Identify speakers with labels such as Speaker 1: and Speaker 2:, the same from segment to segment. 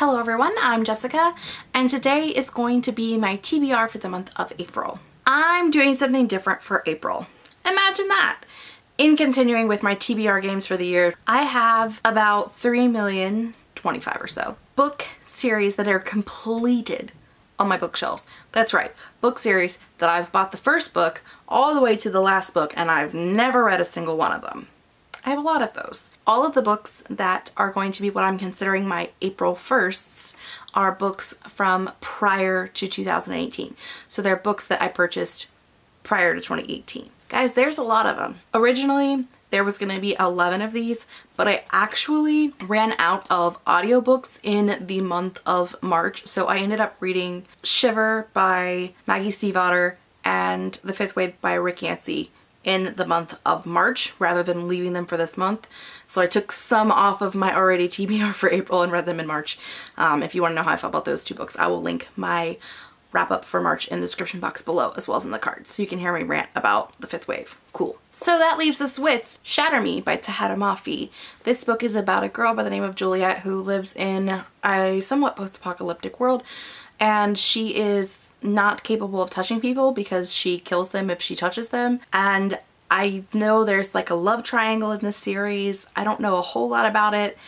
Speaker 1: Hello everyone, I'm Jessica and today is going to be my TBR for the month of April. I'm doing something different for April. Imagine that! In continuing with my TBR games for the year, I have about 3 million, 25 or so, book series that are completed on my bookshelves. That's right, book series that I've bought the first book all the way to the last book and I've never read a single one of them. I have a lot of those. All of the books that are going to be what I'm considering my April 1sts are books from prior to 2018. So they're books that I purchased prior to 2018. Guys, there's a lot of them. Originally, there was going to be 11 of these, but I actually ran out of audiobooks in the month of March. So I ended up reading Shiver by Maggie Stiefvater and The Fifth Wave by Rick Yancey in the month of March rather than leaving them for this month. So I took some off of my already TBR for April and read them in March. Um, if you want to know how I felt about those two books, I will link my wrap up for March in the description box below as well as in the cards so you can hear me rant about the fifth wave. Cool. So that leaves us with Shatter Me by Tahereh Mafi. This book is about a girl by the name of Juliet who lives in a somewhat post-apocalyptic world and she is not capable of touching people because she kills them if she touches them. And I know there's like a love triangle in this series. I don't know a whole lot about it.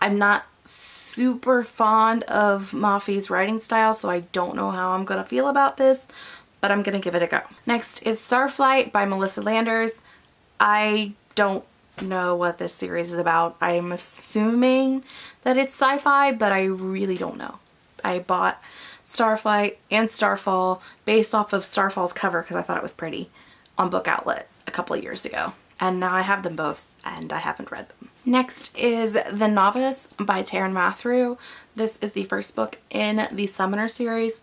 Speaker 1: I'm not super fond of Mafi's writing style, so I don't know how I'm gonna feel about this, but I'm gonna give it a go. Next is Starflight by Melissa Landers. I don't know what this series is about. I'm assuming that it's sci-fi, but I really don't know. I bought Starflight and Starfall based off of Starfall's cover because I thought it was pretty on Book Outlet a couple of years ago. And now I have them both and I haven't read them. Next is The Novice by Taryn Matharu. This is the first book in the Summoner series.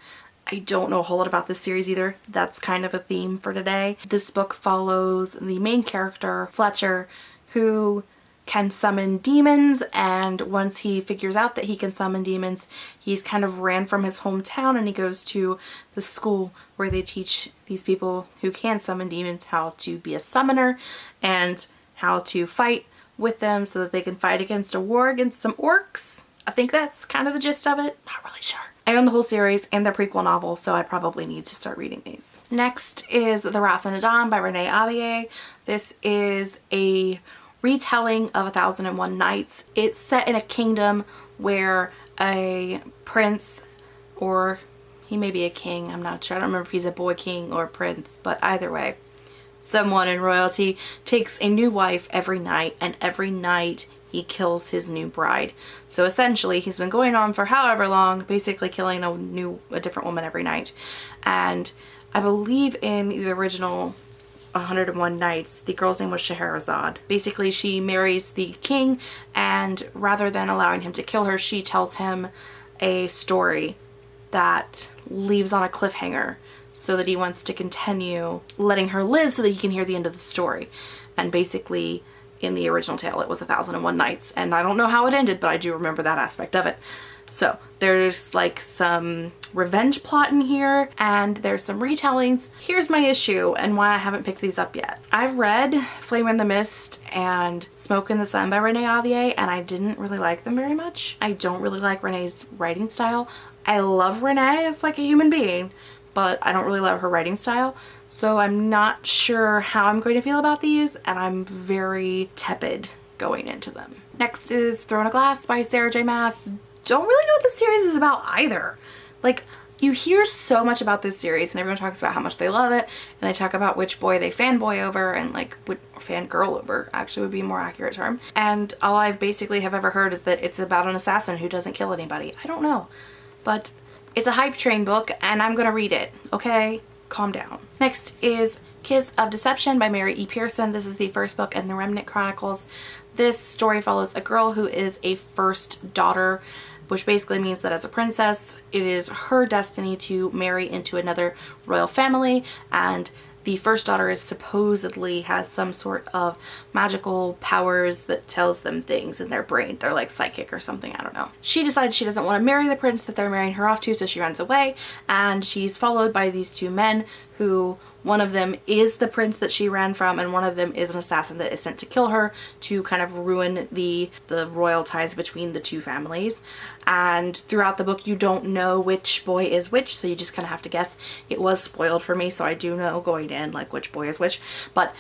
Speaker 1: I don't know a whole lot about this series either. That's kind of a theme for today. This book follows the main character, Fletcher, who can summon demons and once he figures out that he can summon demons he's kind of ran from his hometown and he goes to the school where they teach these people who can summon demons how to be a summoner and how to fight with them so that they can fight against a war against some orcs. I think that's kind of the gist of it. Not really sure. I own the whole series and the prequel novel, so I probably need to start reading these. Next is The Wrath and the Dawn by Renee Ahdieh. This is a retelling of A Thousand and One Nights. It's set in a kingdom where a prince or he may be a king, I'm not sure. I don't remember if he's a boy king or a prince, but either way, someone in royalty takes a new wife every night and every night he kills his new bride. So essentially he's been going on for however long, basically killing a new, a different woman every night. And I believe in the original 101 Nights, the girl's name was Scheherazade. Basically, she marries the king and rather than allowing him to kill her, she tells him a story that leaves on a cliffhanger so that he wants to continue letting her live so that he can hear the end of the story. And basically, in the original tale, it was 1001 Nights. And I don't know how it ended, but I do remember that aspect of it. So there's like some revenge plot in here and there's some retellings. Here's my issue and why I haven't picked these up yet. I've read Flame in the Mist and Smoke in the Sun by Renee Ahdieh and I didn't really like them very much. I don't really like Renee's writing style. I love Renee as like a human being but I don't really love her writing style so I'm not sure how I'm going to feel about these and I'm very tepid going into them. Next is Throne of Glass by Sarah J Maas don't really know what the series is about either. Like, you hear so much about this series and everyone talks about how much they love it and they talk about which boy they fanboy over and like what fangirl over actually would be a more accurate term and all I basically have ever heard is that it's about an assassin who doesn't kill anybody. I don't know but it's a hype train book and I'm gonna read it okay calm down. Next is Kiss of Deception by Mary E. Pearson. This is the first book in the Remnant Chronicles. This story follows a girl who is a first daughter which basically means that as a princess, it is her destiny to marry into another royal family and the first daughter is supposedly has some sort of magical powers that tells them things in their brain. They're like psychic or something, I don't know. She decides she doesn't want to marry the prince that they're marrying her off to, so she runs away and she's followed by these two men who one of them is the prince that she ran from and one of them is an assassin that is sent to kill her to kind of ruin the the royal ties between the two families. And throughout the book you don't know which boy is which so you just kind of have to guess. It was spoiled for me so I do know going in like which boy is which. But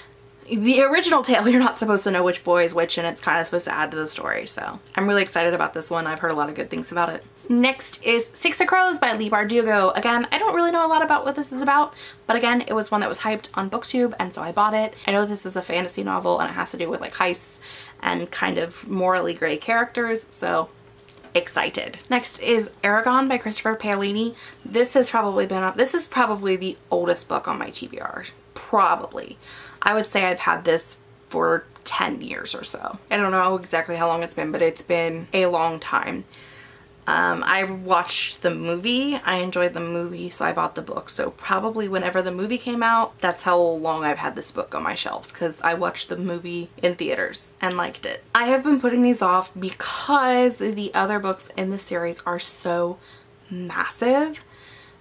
Speaker 1: the original tale you're not supposed to know which boy is which and it's kind of supposed to add to the story so I'm really excited about this one I've heard a lot of good things about it. Next is Six of Crows by Leigh Bardugo. Again I don't really know a lot about what this is about but again it was one that was hyped on booktube and so I bought it. I know this is a fantasy novel and it has to do with like heists and kind of morally gray characters so excited. Next is Eragon by Christopher Paolini. This has probably been up, this is probably the oldest book on my TBR. Probably. I would say I've had this for 10 years or so. I don't know exactly how long it's been, but it's been a long time. Um, I watched the movie. I enjoyed the movie, so I bought the book. So probably whenever the movie came out, that's how long I've had this book on my shelves because I watched the movie in theaters and liked it. I have been putting these off because the other books in the series are so massive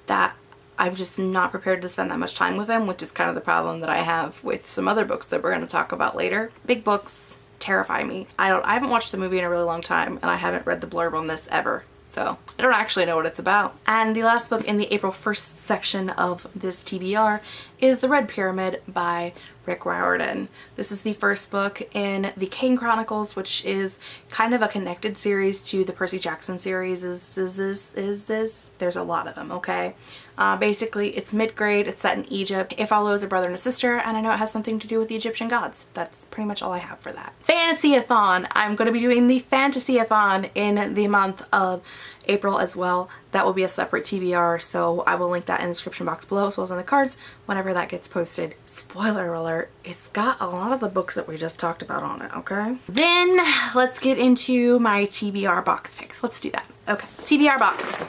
Speaker 1: that I'm just not prepared to spend that much time with them, which is kind of the problem that I have with some other books that we're going to talk about later. Big books terrify me. I don't I haven't watched the movie in a really long time and I haven't read the blurb on this ever. So I don't actually know what it's about. And the last book in the April 1st section of this TBR is The Red Pyramid by Rick Riordan. This is the first book in the Kane Chronicles, which is kind of a connected series to the Percy Jackson series. Is is is is this? There's a lot of them, okay? Uh, basically, it's mid-grade, it's set in Egypt. It follows a brother and a sister, and I know it has something to do with the Egyptian gods. That's pretty much all I have for that. Fantasy-a-thon. I'm going to be doing the Fantasy-a-thon in the month of April as well. That will be a separate TBR, so I will link that in the description box below as well as in the cards whenever that gets posted. Spoiler alert, it's got a lot of the books that we just talked about on it, okay? Then let's get into my TBR box picks. Let's do that. Okay, TBR box.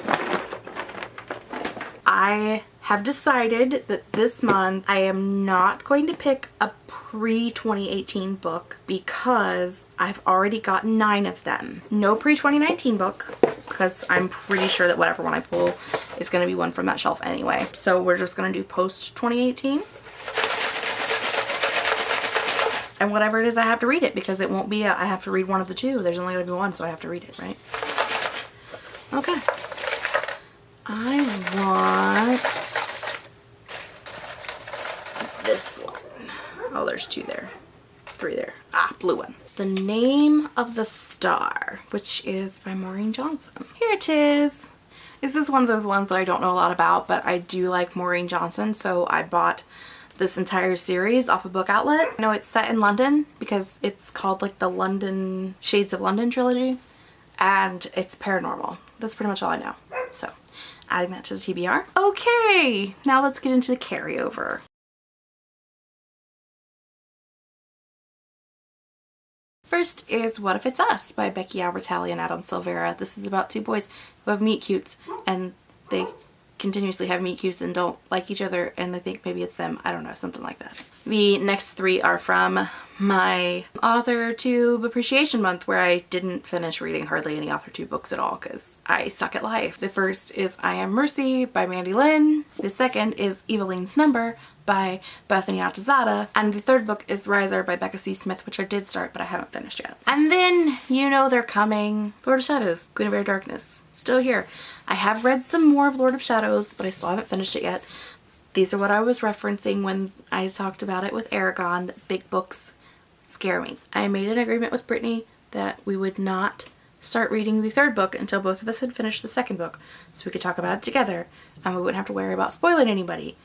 Speaker 1: I have decided that this month I am not going to pick a pre-2018 book because I've already got nine of them. No pre-2019 book because I'm pretty sure that whatever one I pull is going to be one from that shelf anyway. So we're just going to do post-2018. And whatever it is, I have to read it because it won't be a, I have to read one of the two. There's only going to be one, so I have to read it, right? Okay. I want this one. Oh, there's two there. Three there. Ah, blue one. The Name of the Star, which is by Maureen Johnson. Here it is. This is one of those ones that I don't know a lot about, but I do like Maureen Johnson, so I bought this entire series off a of book outlet. I know it's set in London because it's called like the London Shades of London trilogy and it's paranormal. That's pretty much all I know. So adding that to the TBR. Okay, now let's get into the carryover. First is What If It's Us by Becky Albertalli and Adam Silvera. This is about two boys who have meet cutes and they continuously have meet cutes and don't like each other and I think maybe it's them. I don't know, something like that. The next three are from my author tube appreciation month where I didn't finish reading hardly any author tube books at all because I suck at life. The first is I Am Mercy by Mandy Lynn. The second is Eveline's Number by Bethany Atazadeh. And the third book is Riser by Becca C. Smith, which I did start, but I haven't finished yet. And then, you know they're coming. Lord of Shadows, Queen of Air and Darkness, still here. I have read some more of Lord of Shadows, but I still haven't finished it yet. These are what I was referencing when I talked about it with Eragon, big books scare me. I made an agreement with Brittany that we would not start reading the third book until both of us had finished the second book so we could talk about it together and we wouldn't have to worry about spoiling anybody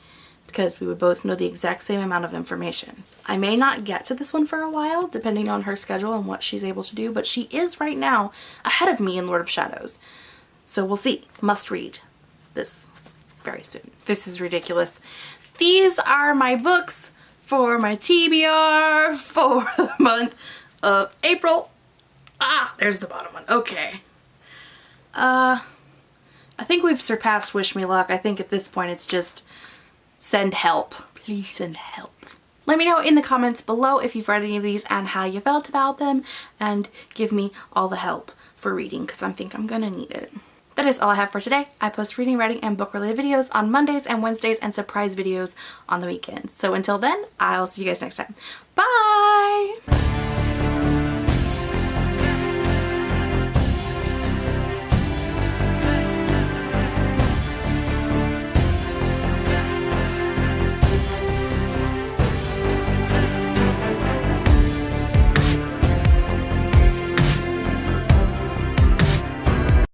Speaker 1: because we would both know the exact same amount of information. I may not get to this one for a while depending on her schedule and what she's able to do, but she is right now ahead of me in Lord of Shadows. So we'll see. Must read this very soon. This is ridiculous. These are my books for my TBR for the month of April. Ah, there's the bottom one. Okay. Uh, I think we've surpassed Wish Me Luck. I think at this point it's just send help. Please send help. Let me know in the comments below if you've read any of these and how you felt about them and give me all the help for reading because I think I'm gonna need it. that is all I have for today. I post reading, writing, and book related videos on Mondays and Wednesdays and surprise videos on the weekends. So until then, I'll see you guys next time. Bye!